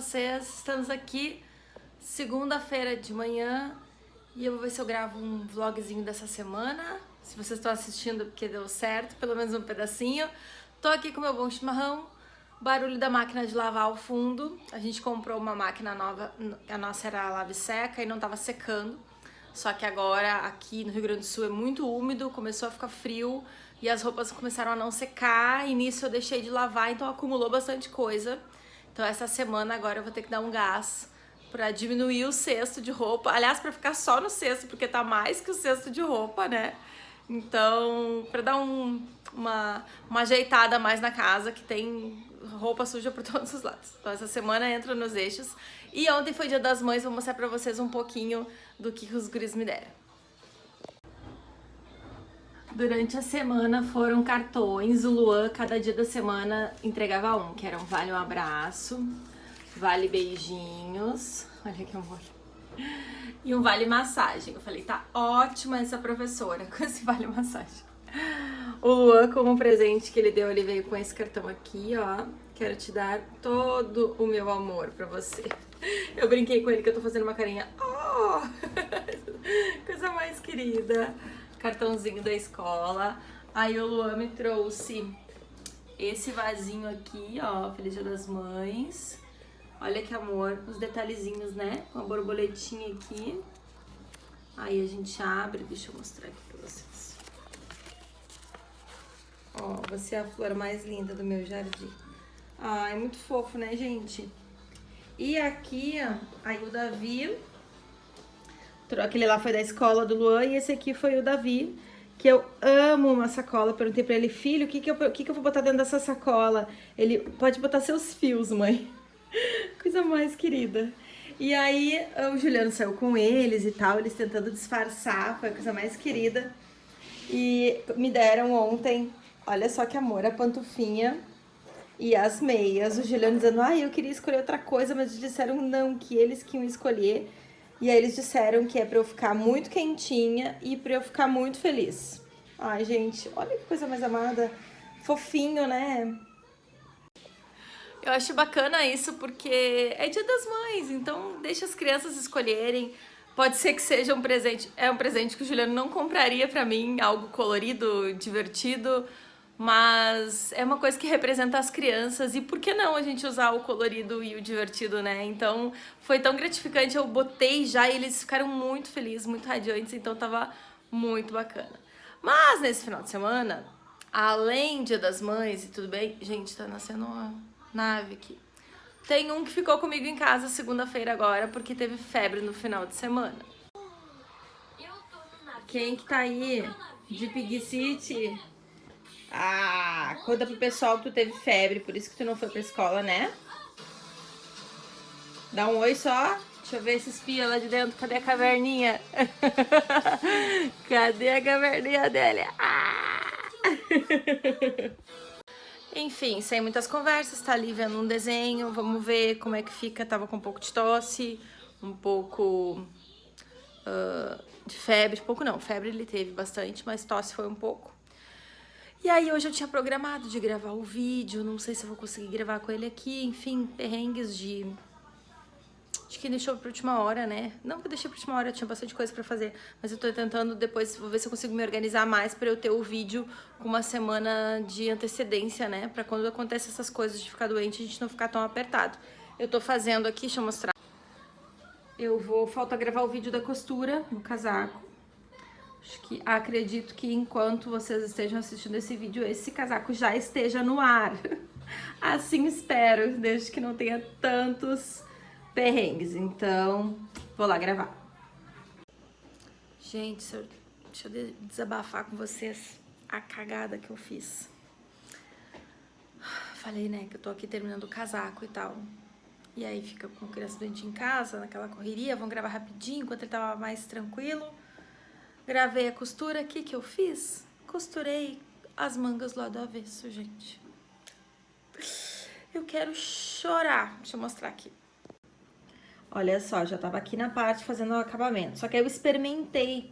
vocês? Estamos aqui segunda-feira de manhã e eu vou ver se eu gravo um vlogzinho dessa semana. Se vocês estão assistindo porque deu certo, pelo menos um pedacinho. Tô aqui com meu bom chimarrão, barulho da máquina de lavar ao fundo. A gente comprou uma máquina nova, a nossa era lave seca e não tava secando. Só que agora aqui no Rio Grande do Sul é muito úmido, começou a ficar frio e as roupas começaram a não secar e nisso eu deixei de lavar, então acumulou bastante coisa. Então essa semana agora eu vou ter que dar um gás para diminuir o cesto de roupa. Aliás, para ficar só no cesto, porque tá mais que o cesto de roupa, né? Então, para dar um, uma, uma ajeitada mais na casa, que tem roupa suja por todos os lados. Então essa semana entra nos eixos. E ontem foi dia das mães, vou mostrar pra vocês um pouquinho do que os guris me deram. Durante a semana foram cartões, o Luan cada dia da semana entregava um, que era um vale um abraço, vale beijinhos, olha que amor, e um vale massagem. Eu falei, tá ótima essa professora com esse vale massagem. O Luan, como presente que ele deu, ele veio com esse cartão aqui, ó. Quero te dar todo o meu amor pra você. Eu brinquei com ele que eu tô fazendo uma carinha, oh, coisa mais querida cartãozinho da escola. Aí o Luan me trouxe esse vasinho aqui, ó, Feliz Dia das Mães. Olha que amor, os detalhezinhos, né? Uma borboletinha aqui. Aí a gente abre, deixa eu mostrar aqui pra vocês. Ó, você é a flor mais linda do meu jardim. É muito fofo, né, gente? E aqui, ó, aí o Davi Aquele lá foi da escola do Luan e esse aqui foi o Davi, que eu amo uma sacola. Perguntei pra ele, filho, o que que, eu, que que eu vou botar dentro dessa sacola? Ele, pode botar seus fios, mãe. Coisa mais querida. E aí o Juliano saiu com eles e tal, eles tentando disfarçar, foi a coisa mais querida. E me deram ontem, olha só que amor, a pantufinha e as meias. O Juliano dizendo, ah, eu queria escolher outra coisa, mas disseram não, que eles que iam escolher. E aí eles disseram que é pra eu ficar muito quentinha e pra eu ficar muito feliz. Ai, gente, olha que coisa mais amada. Fofinho, né? Eu acho bacana isso porque é dia das mães, então deixa as crianças escolherem. Pode ser que seja um presente, é um presente que o Juliano não compraria pra mim, algo colorido, divertido, mas é uma coisa que representa as crianças e por que não a gente usar o colorido e o divertido, né? Então foi tão gratificante, eu botei já e eles ficaram muito felizes, muito radiantes, então tava muito bacana. Mas nesse final de semana, além Dia das Mães e tudo bem, gente, tá nascendo uma nave aqui. Tem um que ficou comigo em casa segunda-feira agora porque teve febre no final de semana. Quem que tá aí? De Pig City? Ah, conta pro pessoal que tu teve febre, por isso que tu não foi pra escola, né? Dá um oi só. Deixa eu ver esse espia lá de dentro. Cadê a caverninha? Cadê a caverninha dele? Ah! Enfim, sem muitas conversas, tá ali vendo um desenho, vamos ver como é que fica. Tava com um pouco de tosse, um pouco uh, de febre. Pouco não, febre ele teve bastante, mas tosse foi um pouco. E aí hoje eu tinha programado de gravar o vídeo, não sei se eu vou conseguir gravar com ele aqui, enfim, perrengues de... Acho que deixou pra última hora, né? Não que eu deixei pra última hora, eu tinha bastante coisa pra fazer, mas eu tô tentando depois, vou ver se eu consigo me organizar mais pra eu ter o vídeo com uma semana de antecedência, né? Pra quando acontece essas coisas de ficar doente, a gente não ficar tão apertado. Eu tô fazendo aqui, deixa eu mostrar. Eu vou, falta gravar o vídeo da costura no casaco. Acho que acredito que enquanto vocês estejam assistindo esse vídeo, esse casaco já esteja no ar. Assim espero, desde que não tenha tantos perrengues. Então, vou lá gravar. Gente, deixa eu desabafar com vocês a cagada que eu fiz. Falei, né, que eu tô aqui terminando o casaco e tal. E aí fica com criança doente em casa, naquela correria, vão gravar rapidinho, enquanto ele tava mais tranquilo. Gravei a costura aqui que eu fiz. Costurei as mangas lá do avesso, gente. Eu quero chorar. Deixa eu mostrar aqui. Olha só, já tava aqui na parte fazendo o acabamento. Só que eu experimentei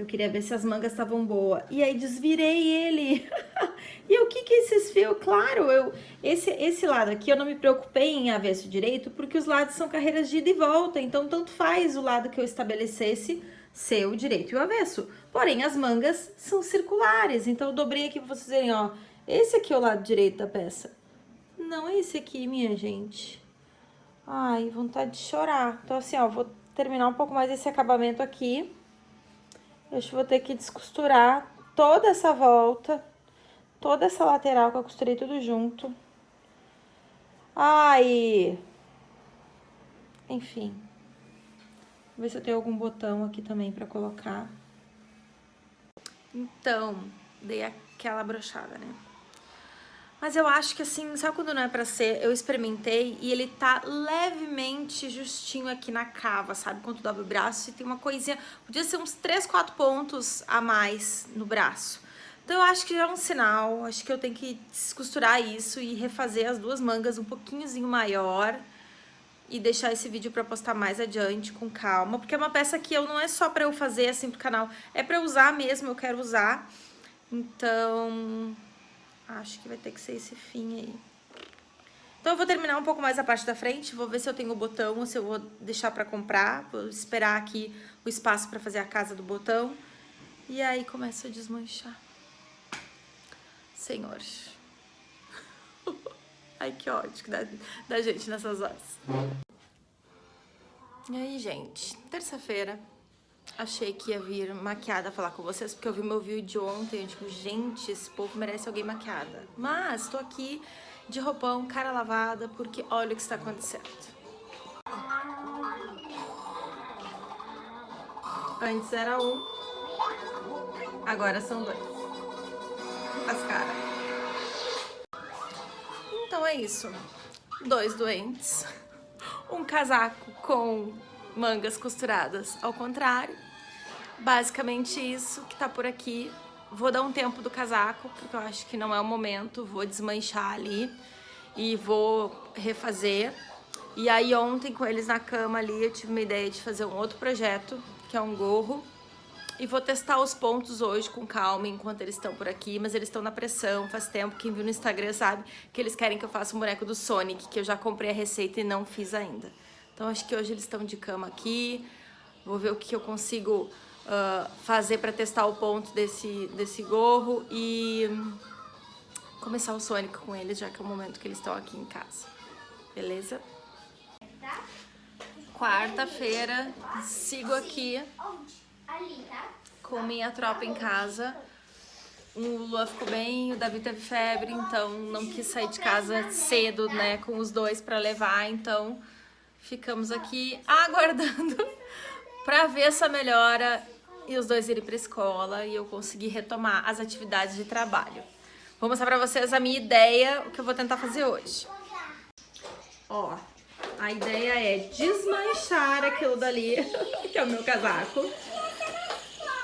que eu queria ver se as mangas estavam boas. E aí desvirei ele. e o que que esses fios? Claro, eu esse, esse lado aqui eu não me preocupei em avesso direito, porque os lados são carreiras de ida e volta, então tanto faz o lado que eu estabelecesse ser o direito e o avesso. Porém, as mangas são circulares, então eu dobrei aqui pra vocês verem, ó. Esse aqui é o lado direito da peça. Não é esse aqui, minha gente. Ai, vontade de chorar. Então, assim, ó, vou terminar um pouco mais esse acabamento aqui. Eu vou ter que descosturar toda essa volta, toda essa lateral que eu costurei tudo junto. Ai! Enfim. Vou ver se eu tenho algum botão aqui também pra colocar. Então, dei aquela brochada, né? Mas eu acho que assim, sabe quando não é pra ser? Eu experimentei e ele tá levemente justinho aqui na cava, sabe? Quando dobra o braço e tem uma coisinha... Podia ser uns 3, 4 pontos a mais no braço. Então eu acho que já é um sinal, acho que eu tenho que costurar isso e refazer as duas mangas um pouquinhozinho maior e deixar esse vídeo pra postar mais adiante com calma, porque é uma peça que eu não é só pra eu fazer assim pro canal, é pra eu usar mesmo, eu quero usar. Então, Acho que vai ter que ser esse fim aí. Então eu vou terminar um pouco mais a parte da frente, vou ver se eu tenho o botão ou se eu vou deixar pra comprar. Vou esperar aqui o espaço pra fazer a casa do botão. E aí começa a desmanchar. Senhor. Ai, que ódio que dá da gente nessas horas. E aí, gente, terça-feira, achei que ia vir maquiada falar com vocês, porque eu vi meu vídeo de ontem, eu digo, gente, esse povo merece alguém maquiada. Mas tô aqui de roupão, cara lavada, porque olha o que está acontecendo. Antes era um, agora são dois. As caras. Então é isso. Dois doentes. Um casaco com mangas costuradas ao contrário. Basicamente isso que tá por aqui. Vou dar um tempo do casaco, porque eu acho que não é o momento. Vou desmanchar ali e vou refazer. E aí ontem com eles na cama ali eu tive uma ideia de fazer um outro projeto, que é um gorro. E vou testar os pontos hoje com calma enquanto eles estão por aqui, mas eles estão na pressão, faz tempo, quem viu no Instagram sabe que eles querem que eu faça um boneco do Sonic, que eu já comprei a receita e não fiz ainda. Então acho que hoje eles estão de cama aqui. Vou ver o que eu consigo uh, fazer para testar o ponto desse, desse gorro e começar o Sonic com eles, já que é o momento que eles estão aqui em casa. Beleza? Quarta-feira, sigo aqui com minha tropa em casa. O Lula ficou bem, o Davi teve febre, então não quis sair de casa cedo, né, com os dois para levar, então ficamos aqui aguardando para ver essa melhora e os dois irem para escola e eu conseguir retomar as atividades de trabalho. Vou mostrar para vocês a minha ideia, o que eu vou tentar fazer hoje. Ó, a ideia é desmanchar aquilo dali, que é o meu casaco.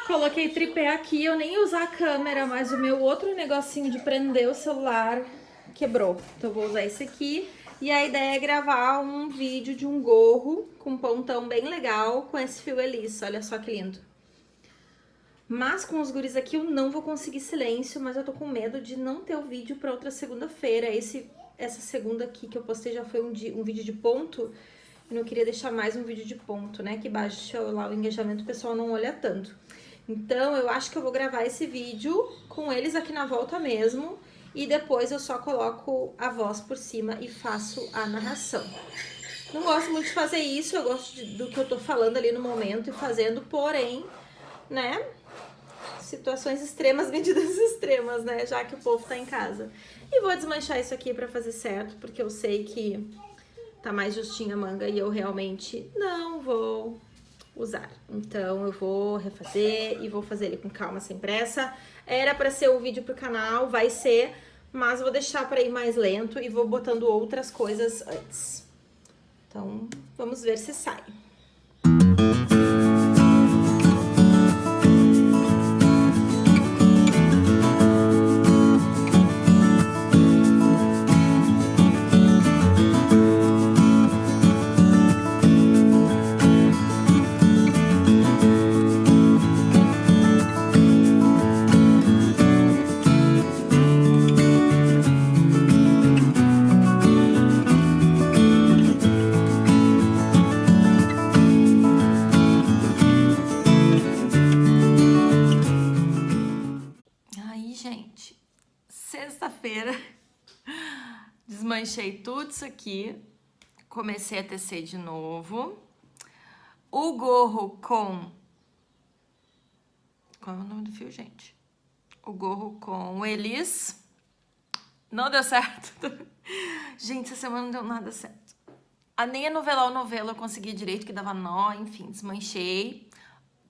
Coloquei tripé aqui, eu nem usar a câmera, mas o meu outro negocinho de prender o celular quebrou. Então eu vou usar esse aqui. E a ideia é gravar um vídeo de um gorro com um pontão bem legal com esse fio eliço, olha só que lindo. Mas com os guris aqui eu não vou conseguir silêncio, mas eu tô com medo de não ter o vídeo pra outra segunda-feira. Esse Essa segunda aqui que eu postei já foi um, um vídeo de ponto, não queria deixar mais um vídeo de ponto, né, que baixa lá o engajamento, o pessoal não olha tanto. Então eu acho que eu vou gravar esse vídeo com eles aqui na volta mesmo, e depois eu só coloco a voz por cima e faço a narração. Não gosto muito de fazer isso, eu gosto de, do que eu tô falando ali no momento e fazendo, porém, né, situações extremas, medidas extremas, né, já que o povo tá em casa. E vou desmanchar isso aqui pra fazer certo, porque eu sei que tá mais justinha a manga e eu realmente não vou usar. Então eu vou refazer e vou fazer ele com calma, sem pressa. Era pra ser o vídeo pro canal, vai ser, mas vou deixar para ir mais lento e vou botando outras coisas antes. Então, vamos ver se sai. Desmanchei tudo isso aqui. Comecei a tecer de novo. O gorro com... Qual é o nome do fio, gente? O gorro com o Elis. Não deu certo. gente, essa semana não deu nada certo. A nem a novelar o novelo eu consegui direito, que dava nó, enfim, desmanchei.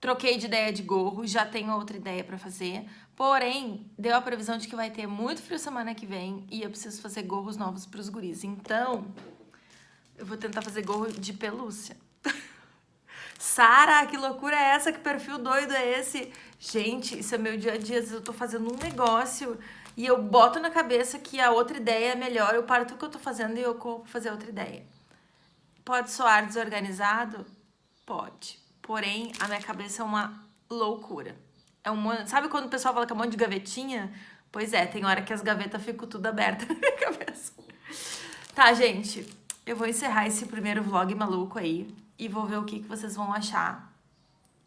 Troquei de ideia de gorro, já tenho outra ideia pra fazer. Porém, deu a previsão de que vai ter muito frio semana que vem e eu preciso fazer gorros novos pros guris. Então, eu vou tentar fazer gorro de pelúcia. Sara, que loucura é essa? Que perfil doido é esse? Gente, isso é meu dia a dia. Às vezes eu tô fazendo um negócio e eu boto na cabeça que a outra ideia é melhor. Eu paro tudo que eu tô fazendo e eu corro pra fazer outra ideia. Pode soar desorganizado? Pode. Porém, a minha cabeça é uma loucura. É um, sabe quando o pessoal fala que é um monte de gavetinha? Pois é, tem hora que as gavetas ficam tudo abertas na minha cabeça. Tá, gente, eu vou encerrar esse primeiro vlog maluco aí e vou ver o que, que vocês vão achar.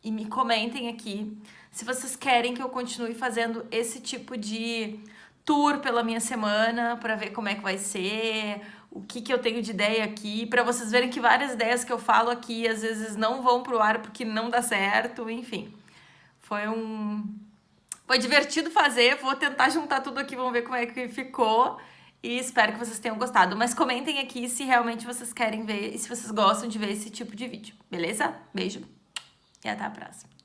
E me comentem aqui se vocês querem que eu continue fazendo esse tipo de tour pela minha semana para ver como é que vai ser, o que, que eu tenho de ideia aqui, para vocês verem que várias ideias que eu falo aqui às vezes não vão pro ar porque não dá certo, enfim. Foi um... Foi divertido fazer, vou tentar juntar tudo aqui, vamos ver como é que ficou. E espero que vocês tenham gostado. Mas comentem aqui se realmente vocês querem ver e se vocês gostam de ver esse tipo de vídeo, beleza? Beijo e até a próxima.